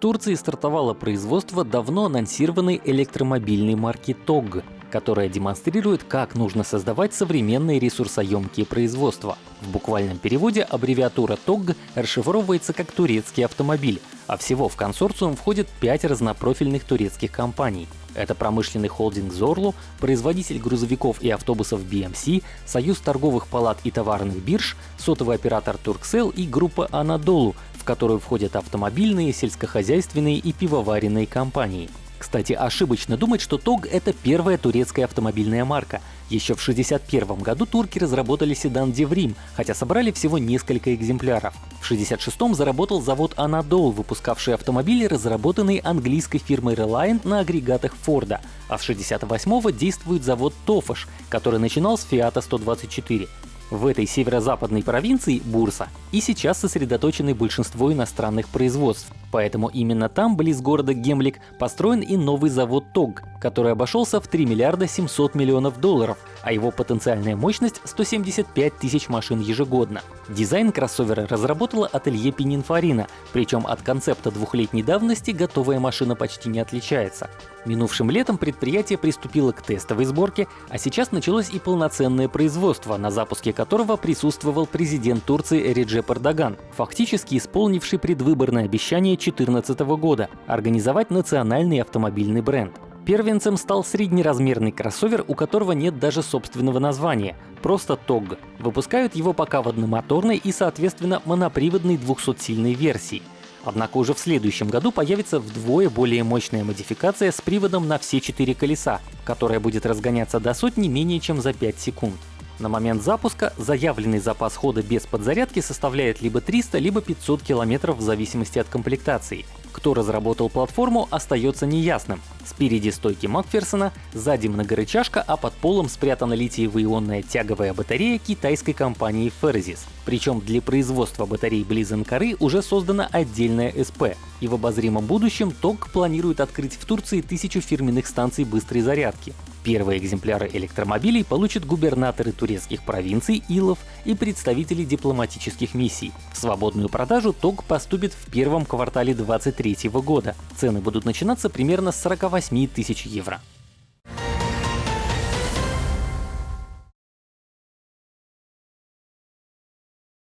Турции стартовало производство давно анонсированной электромобильной марки TOG, которая демонстрирует, как нужно создавать современные ресурсоемкие производства. В буквальном переводе аббревиатура TOG расшифровывается как «турецкий автомобиль», а всего в консорциум входит пять разнопрофильных турецких компаний. Это промышленный холдинг Зорлу, производитель грузовиков и автобусов BMC, Союз торговых палат и товарных бирж, сотовый оператор Turkcell и группа Анадолу, которую входят автомобильные, сельскохозяйственные и пивоваренные компании. Кстати, ошибочно думать, что ТОГ — это первая турецкая автомобильная марка. Еще в 1961 году турки разработали седан Деврим, хотя собрали всего несколько экземпляров. В 1966 заработал завод Анадол, выпускавший автомобили, разработанные английской фирмой Reliant на агрегатах Форда, а в 1968 действует завод Тофаш, который начинал с Фиата 124. В этой северо-западной провинции, Бурса, и сейчас сосредоточены большинство иностранных производств. Поэтому именно там, близ города Гемлик, построен и новый завод ТОГ, который обошелся в 3 миллиарда 700 миллионов долларов, а его потенциальная мощность — 175 тысяч машин ежегодно. Дизайн кроссовера разработала ателье Пининфарина, причем от концепта двухлетней давности готовая машина почти не отличается. Минувшим летом предприятие приступило к тестовой сборке, а сейчас началось и полноценное производство, на запуске которого присутствовал президент Турции Реджеп Эрдоган, фактически исполнивший предвыборное обещание 2014 года — организовать национальный автомобильный бренд. Первенцем стал среднеразмерный кроссовер, у которого нет даже собственного названия, просто TOG. Выпускают его пока в одномоторной и, соответственно, моноприводной 200-сильной версии. Однако уже в следующем году появится вдвое более мощная модификация с приводом на все четыре колеса, которая будет разгоняться до сотни менее чем за 5 секунд. На момент запуска заявленный запас хода без подзарядки составляет либо 300, либо 500 км в зависимости от комплектации. Кто разработал платформу, остается неясным. Спереди стойки Макферсона, сзади многорычажка, а под полом спрятана литиево-ионная тяговая батарея китайской компании Ferris. Причем для производства батарей Близенкары уже создана отдельная СП. И в обозримом будущем ТОК планирует открыть в Турции тысячу фирменных станций быстрой зарядки. Первые экземпляры электромобилей получат губернаторы турецких провинций Илов и представители дипломатических миссий. В свободную продажу ТОГ поступит в первом квартале 2023 года. Цены будут начинаться примерно с 48 тысяч евро.